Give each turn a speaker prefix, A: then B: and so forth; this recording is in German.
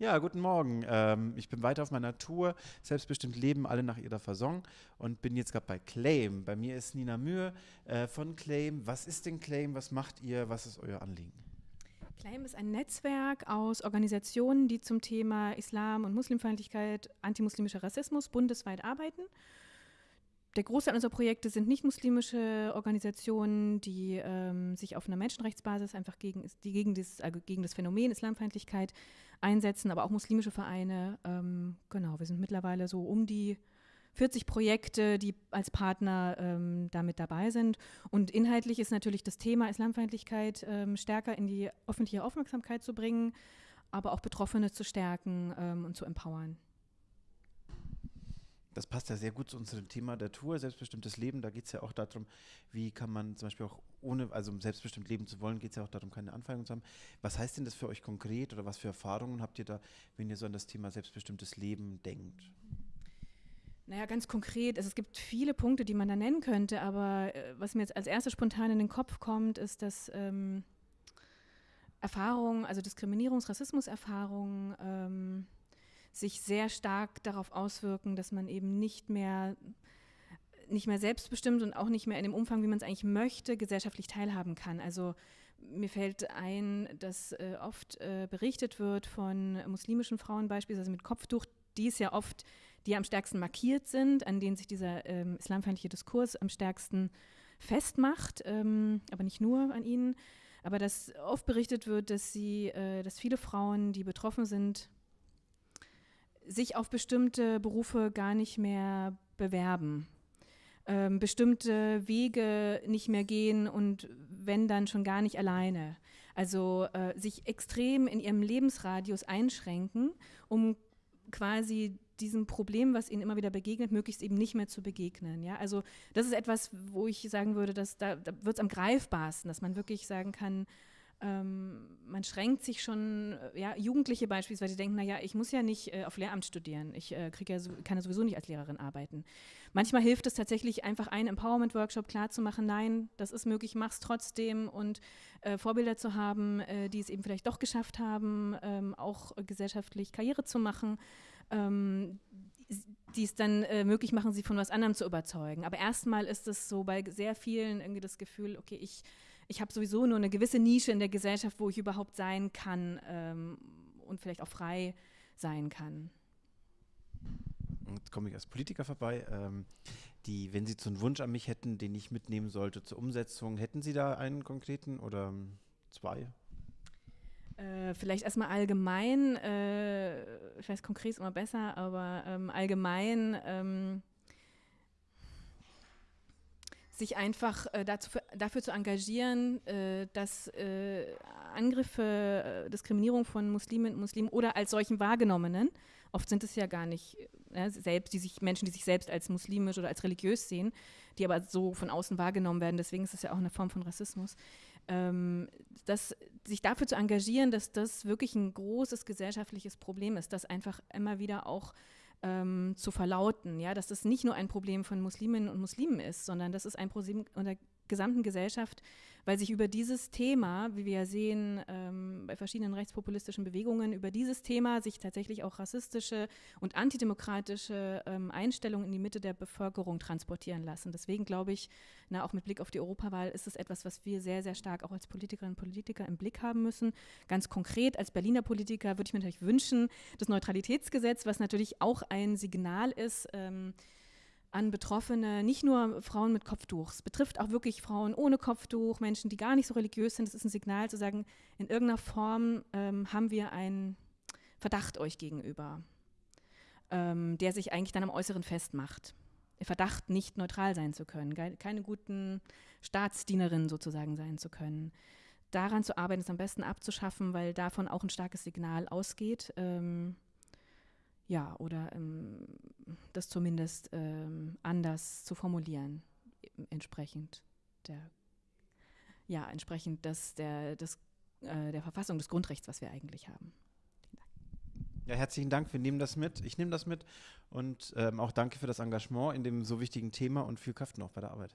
A: Ja, guten Morgen. Ähm, ich bin weiter auf meiner Tour, selbstbestimmt leben alle nach ihrer Fasson und bin jetzt gerade bei Claim. Bei mir ist Nina Mühe äh, von Claim. Was ist denn Claim? Was macht ihr? Was ist euer Anliegen?
B: Claim ist ein Netzwerk aus Organisationen, die zum Thema Islam und Muslimfeindlichkeit, antimuslimischer Rassismus bundesweit arbeiten der Großteil unserer Projekte sind nicht muslimische Organisationen, die ähm, sich auf einer Menschenrechtsbasis einfach gegen, die gegen, dieses, also gegen das Phänomen Islamfeindlichkeit einsetzen, aber auch muslimische Vereine. Ähm, genau, wir sind mittlerweile so um die 40 Projekte, die als Partner ähm, damit dabei sind. Und inhaltlich ist natürlich das Thema Islamfeindlichkeit ähm, stärker in die öffentliche Aufmerksamkeit zu bringen, aber auch Betroffene zu stärken ähm, und zu empowern
A: das passt ja sehr gut zu unserem Thema der Tour, selbstbestimmtes Leben. Da geht es ja auch darum, wie kann man zum Beispiel auch ohne, also um selbstbestimmt leben zu wollen, geht es ja auch darum, keine Anfeindung zu haben. Was heißt denn das für euch konkret oder was für Erfahrungen habt ihr da, wenn ihr so an das Thema selbstbestimmtes Leben denkt?
B: Naja, ganz konkret, also es gibt viele Punkte, die man da nennen könnte, aber äh, was mir jetzt als erstes spontan in den Kopf kommt, ist, dass ähm, Erfahrungen, also Diskriminierungs-, Rassismuserfahrungen, ähm, sich sehr stark darauf auswirken, dass man eben nicht mehr nicht mehr selbstbestimmt und auch nicht mehr in dem Umfang, wie man es eigentlich möchte, gesellschaftlich teilhaben kann. Also mir fällt ein, dass äh, oft äh, berichtet wird von muslimischen Frauen beispielsweise mit Kopftuch, die es ja oft, die am stärksten markiert sind, an denen sich dieser ähm, islamfeindliche Diskurs am stärksten festmacht, ähm, aber nicht nur an ihnen. Aber dass oft berichtet wird, dass sie, äh, dass viele Frauen, die betroffen sind, sich auf bestimmte Berufe gar nicht mehr bewerben, ähm, bestimmte Wege nicht mehr gehen und wenn dann schon gar nicht alleine. Also äh, sich extrem in ihrem Lebensradius einschränken, um quasi diesem Problem, was ihnen immer wieder begegnet, möglichst eben nicht mehr zu begegnen. Ja? Also das ist etwas, wo ich sagen würde, dass da, da wird es am greifbarsten, dass man wirklich sagen kann, ähm, man schränkt sich schon, äh, ja, Jugendliche beispielsweise denken, naja, ich muss ja nicht äh, auf Lehramt studieren, ich äh, krieg ja so, kann ja sowieso nicht als Lehrerin arbeiten. Manchmal hilft es tatsächlich einfach, einen Empowerment-Workshop klarzumachen, nein, das ist möglich, mach's trotzdem und äh, Vorbilder zu haben, äh, die es eben vielleicht doch geschafft haben, ähm, auch gesellschaftlich Karriere zu machen, ähm, die es dann äh, möglich machen, sie von was anderem zu überzeugen. Aber erstmal ist es so bei sehr vielen irgendwie das Gefühl, okay, ich ich habe sowieso nur eine gewisse Nische in der Gesellschaft, wo ich überhaupt sein kann ähm, und vielleicht auch frei sein kann.
A: Jetzt komme ich als Politiker vorbei. Ähm, die, wenn Sie so einen Wunsch an mich hätten, den ich mitnehmen sollte zur Umsetzung, hätten Sie da einen konkreten oder zwei?
B: Äh, vielleicht erstmal allgemein, äh, ich weiß, konkret ist immer besser, aber ähm, allgemein ähm, sich einfach äh, dazu, dafür zu engagieren, äh, dass äh, Angriffe, äh, Diskriminierung von Musliminnen und Muslimen oder als solchen wahrgenommenen, oft sind es ja gar nicht äh, selbst, die sich, Menschen, die sich selbst als muslimisch oder als religiös sehen, die aber so von außen wahrgenommen werden, deswegen ist es ja auch eine Form von Rassismus, ähm, dass sich dafür zu engagieren, dass das wirklich ein großes gesellschaftliches Problem ist, dass einfach immer wieder auch ähm, zu verlauten, ja, dass das nicht nur ein Problem von Musliminnen und Muslimen ist, sondern das ist ein Problem gesamten Gesellschaft, weil sich über dieses Thema, wie wir ja sehen ähm, bei verschiedenen rechtspopulistischen Bewegungen, über dieses Thema sich tatsächlich auch rassistische und antidemokratische ähm, Einstellungen in die Mitte der Bevölkerung transportieren lassen. Deswegen glaube ich, na, auch mit Blick auf die Europawahl ist es etwas, was wir sehr, sehr stark auch als Politikerinnen und Politiker im Blick haben müssen. Ganz konkret als Berliner Politiker würde ich mir natürlich wünschen, das Neutralitätsgesetz, was natürlich auch ein Signal ist, ähm, an Betroffene, nicht nur Frauen mit Kopftuch. Es betrifft auch wirklich Frauen ohne Kopftuch, Menschen, die gar nicht so religiös sind. Es ist ein Signal zu sagen, in irgendeiner Form ähm, haben wir einen Verdacht euch gegenüber, ähm, der sich eigentlich dann am Äußeren festmacht. Der Verdacht, nicht neutral sein zu können, keine guten Staatsdienerinnen sozusagen sein zu können. Daran zu arbeiten, es am besten abzuschaffen, weil davon auch ein starkes Signal ausgeht. Ähm, ja, oder ähm, das zumindest ähm, anders zu formulieren, entsprechend der, ja, entsprechend des, der, des, äh, der Verfassung des Grundrechts, was wir eigentlich haben.
A: Ja, herzlichen Dank. Wir nehmen das mit. Ich nehme das mit. Und ähm, auch danke für das Engagement in dem so wichtigen Thema und viel Kraft noch bei der Arbeit.